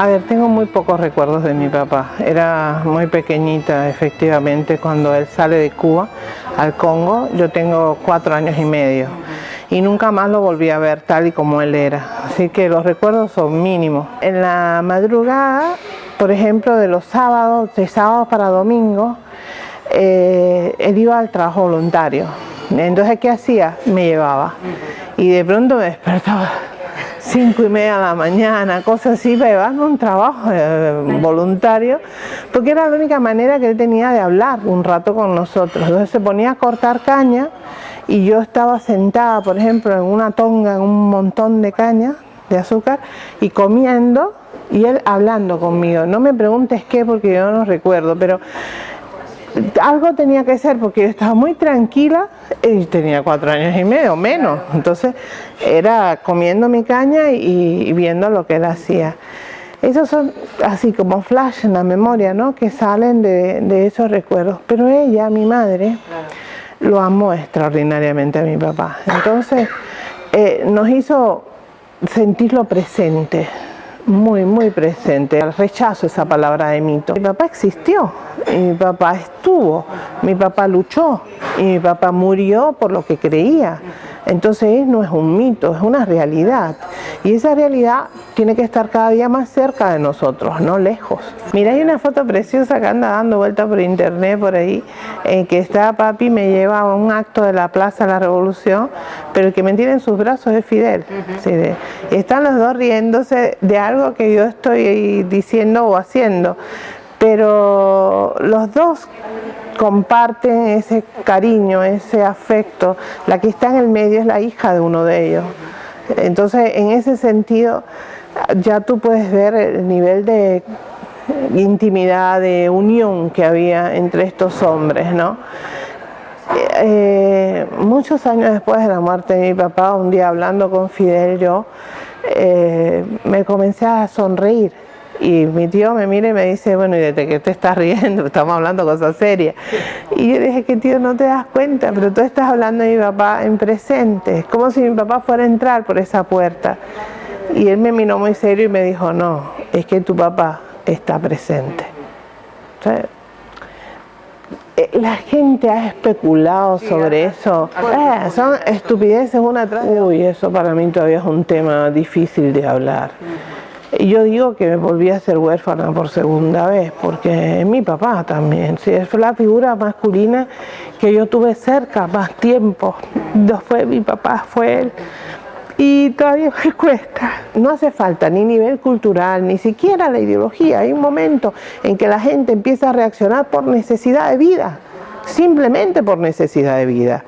A ver, tengo muy pocos recuerdos de mi papá. Era muy pequeñita, efectivamente, cuando él sale de Cuba al Congo. Yo tengo cuatro años y medio. Y nunca más lo volví a ver tal y como él era. Así que los recuerdos son mínimos. En la madrugada, por ejemplo, de los sábados, de sábados para domingo, eh, él iba al trabajo voluntario. Entonces, ¿qué hacía? Me llevaba. Y de pronto me despertaba cinco y media de la mañana, cosas así, para llevarme un trabajo voluntario, porque era la única manera que él tenía de hablar un rato con nosotros. Entonces se ponía a cortar caña y yo estaba sentada, por ejemplo, en una tonga, en un montón de caña de azúcar y comiendo y él hablando conmigo. No me preguntes qué porque yo no recuerdo, pero algo tenía que ser porque yo estaba muy tranquila y tenía cuatro años y medio, menos. Entonces era comiendo mi caña y, viendo lo que él hacía. Esos son así como flash en la memoria, ¿no? Que salen de, esos recuerdos. Pero ella, mi madre, lo amó extraordinariamente a mi papá. Entonces eh, nos hizo sentirlo presente muy, muy presente. Rechazo esa palabra de mito. Mi papá existió, mi papá estuvo, mi papá luchó y mi papá murió por lo que creía. Entonces no es un mito, es una realidad. Y esa realidad tiene que estar cada día más cerca de nosotros, no lejos. Mira, hay una foto preciosa que anda dando vuelta por internet por ahí, en que está papi me lleva a un acto de la Plaza de la Revolución, pero el que me tiene en sus brazos es Fidel. están los dos riéndose de algo que yo estoy diciendo o haciendo pero los dos comparten ese cariño, ese afecto. La que está en el medio es la hija de uno de ellos. Entonces, en ese sentido, ya tú puedes ver el nivel de intimidad, de unión que había entre estos hombres, ¿no? Eh, muchos años después de la muerte de mi papá, un día hablando con Fidel yo, eh, me comencé a sonreír y mi tío me mira y me dice, bueno, ¿y desde qué te estás riendo? Estamos hablando cosas serias. Y yo dije, que tío, no te das cuenta, pero tú estás hablando de mi papá en presente. Es como si mi papá fuera a entrar por esa puerta. Y él me miró muy serio y me dijo, no, es que tu papá está presente. Eh, la gente ha especulado sobre eso. Eh, son estupideces una tras Uy, eso para mí todavía es un tema difícil de hablar. Yo digo que me volví a ser huérfana por segunda vez, porque mi papá también, sí, fue la figura masculina que yo tuve cerca más tiempo. No fue mi papá, fue él. Y todavía me cuesta. No hace falta ni nivel cultural, ni siquiera la ideología. Hay un momento en que la gente empieza a reaccionar por necesidad de vida, simplemente por necesidad de vida.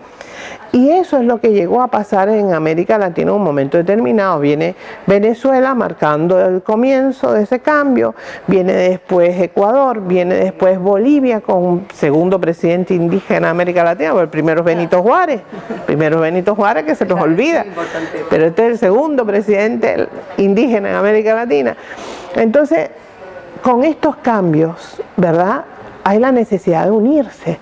Y eso es lo que llegó a pasar en América Latina en un momento determinado. Viene Venezuela marcando el comienzo de ese cambio, viene después Ecuador, viene después Bolivia con un segundo presidente indígena de América Latina, el primero es Benito Juárez, primero es Benito Juárez que se nos olvida, pero este es el segundo presidente indígena en América Latina. Entonces, con estos cambios, ¿verdad? Hay la necesidad de unirse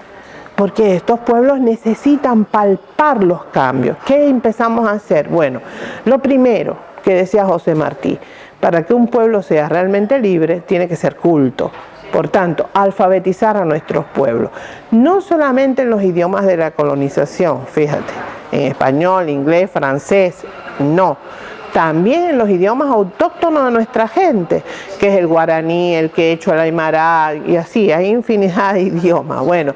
porque estos pueblos necesitan palpar los cambios. ¿Qué empezamos a hacer? Bueno, lo primero que decía José Martí, para que un pueblo sea realmente libre, tiene que ser culto. Por tanto, alfabetizar a nuestros pueblos. No solamente en los idiomas de la colonización, fíjate, en español, inglés, francés, no. También en los idiomas autóctonos de nuestra gente, que es el guaraní, el quechua, el aymara, y así, hay infinidad de idiomas. Bueno,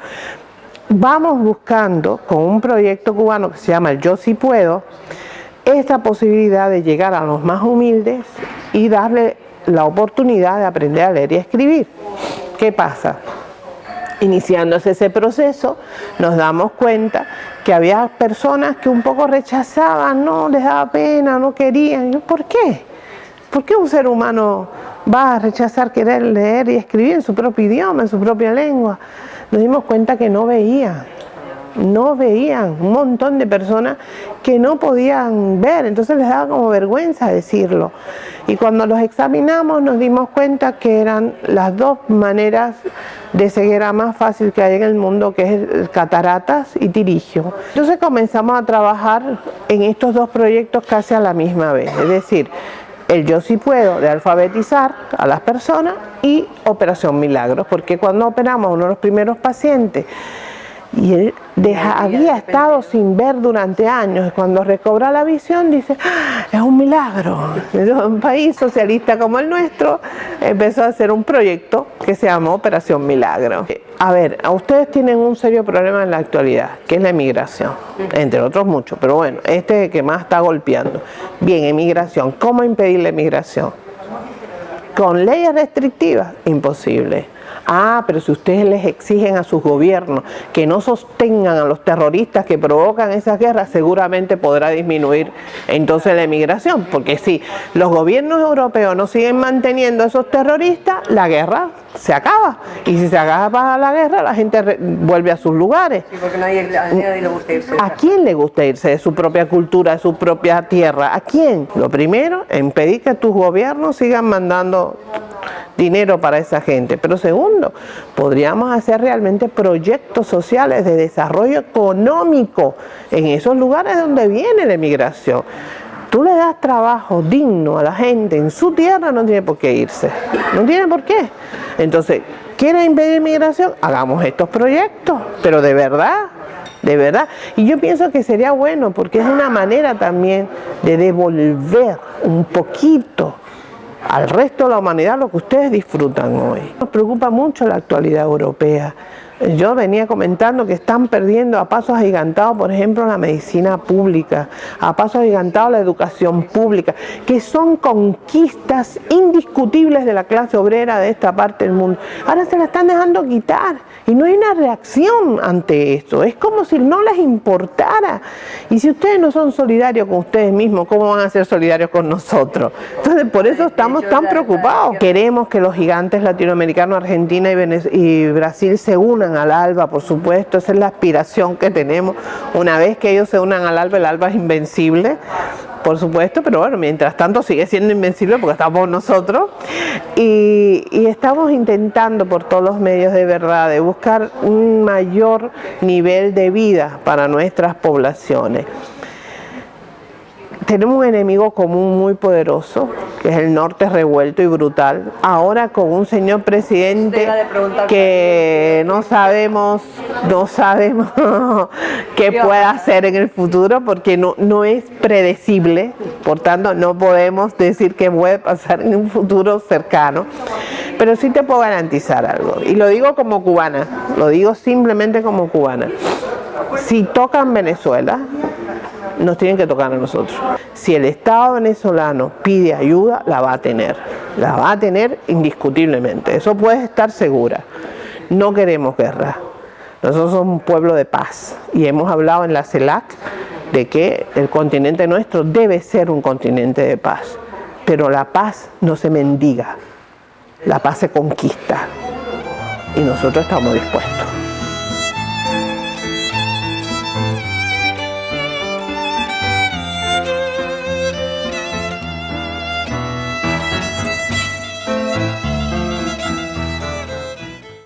vamos buscando con un proyecto cubano que se llama el Yo Si Puedo, esta posibilidad de llegar a los más humildes y darle la oportunidad de aprender a leer y escribir. ¿Qué pasa? Iniciándose ese proceso, nos damos cuenta que había personas que un poco rechazaban, no les daba pena, no querían. ¿Por qué? ¿Por qué un ser humano va a rechazar querer leer y escribir en su propio idioma, en su propia lengua? Nos dimos cuenta que no veían, no veían, un montón de personas que no podían ver, entonces les daba como vergüenza decirlo. Y cuando los examinamos nos dimos cuenta que eran las dos maneras de ceguera más fácil que hay en el mundo, que es cataratas y tirigio. Entonces comenzamos a trabajar en estos dos proyectos casi a la misma vez, es decir, el Yo sí puedo de alfabetizar a las personas y Operación Milagros, porque cuando operamos uno de los primeros pacientes y él había estado sin ver durante años. Cuando recobra la visión dice ah, es un milagro un país socialista como el nuestro. Empezó a hacer un proyecto que se llamó Operación Milagro. A ver, a ustedes tienen un serio problema en la actualidad que es la emigración entre otros muchos, pero bueno, este es el que más está golpeando. Bien, emigración, ¿cómo impedir la emigración? con leyes restrictivas, imposible Ah, pero si ustedes les exigen a sus gobiernos que no sostengan a los terroristas que provocan esas guerras, seguramente podrá disminuir entonces la emigración. Porque si los gobiernos europeos no siguen manteniendo a esos terroristas, la guerra se acaba. Y si se acaba la guerra, la gente vuelve a sus lugares. Sí, porque nadie, a nadie le gusta irse. ¿A quién le gusta irse de su propia cultura, de su propia tierra? ¿A quién? Lo primero, impedir que tus gobiernos sigan mandando dinero para esa gente. Pero segundo, podríamos hacer realmente proyectos sociales de desarrollo económico en esos lugares donde viene la emigración. Tú le das trabajo digno a la gente en su tierra, no tiene por qué irse. No tiene por qué. Entonces, ¿quiere impedir inmigración? Hagamos estos proyectos, pero de verdad, de verdad. Y yo pienso que sería bueno porque es una manera también de devolver un poquito al resto de la humanidad lo que ustedes disfrutan hoy. Nos preocupa mucho la actualidad europea. Yo venía comentando que están perdiendo a pasos agigantados, por ejemplo, la medicina pública, a pasos agigantados la educación pública, que son conquistas indiscutibles de la clase obrera de esta parte del mundo. Ahora se la están dejando quitar y no hay una reacción ante esto. Es como si no les importara. Y si ustedes no son solidarios con ustedes mismos, ¿cómo van a ser solidarios con nosotros? Entonces, por eso estamos tan preocupados. Queremos que los gigantes latinoamericanos, Argentina y Brasil se unan al ALBA, por supuesto, esa es la aspiración que tenemos. Una vez que ellos se unan al ALBA, el ALBA es invencible, por supuesto, pero bueno, mientras tanto sigue siendo invencible porque estamos nosotros. Y, y, estamos intentando por todos los medios de verdad de buscar un mayor nivel de vida para nuestras poblaciones tenemos un enemigo común muy poderoso, que es el norte revuelto y brutal. Ahora con un señor presidente que no sabemos, no sabemos qué pueda hacer en el futuro porque no, no es predecible, por tanto no podemos decir qué puede pasar en un futuro cercano. Pero sí te puedo garantizar algo, y lo digo como cubana, lo digo simplemente como cubana. Si tocan Venezuela, nos tienen que tocar a nosotros. Si el Estado venezolano pide ayuda, la va a tener. La va a tener indiscutiblemente. Eso puedes estar segura. No queremos guerra. Nosotros somos un pueblo de paz. Y hemos hablado en la CELAC de que el continente nuestro debe ser un continente de paz. Pero la paz no se mendiga. La paz se conquista. Y nosotros estamos dispuestos.